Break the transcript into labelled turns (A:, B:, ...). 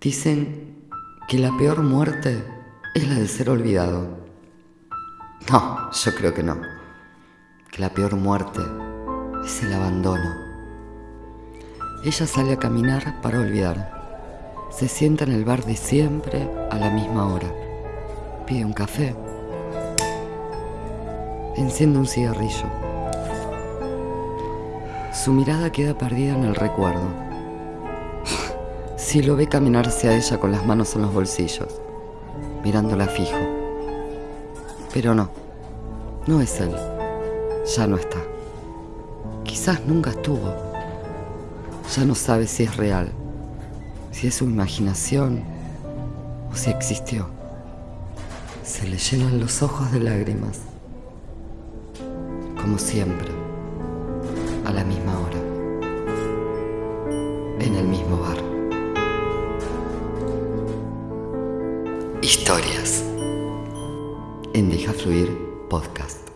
A: Dicen que la peor muerte es la de ser olvidado. No, yo creo que no. Que la peor muerte es el abandono. Ella sale a caminar para olvidar. Se sienta en el bar de siempre a la misma hora. Pide un café. Enciende un cigarrillo. Su mirada queda perdida en el recuerdo si lo ve caminar hacia ella con las manos en los bolsillos, mirándola fijo. Pero no, no es él. Ya no está. Quizás nunca estuvo. Ya no sabe si es real, si es su imaginación o si existió. Se le llenan los ojos de lágrimas. Como siempre, a la misma hora, en el mismo bar. Historias en Deja Fluir Podcast.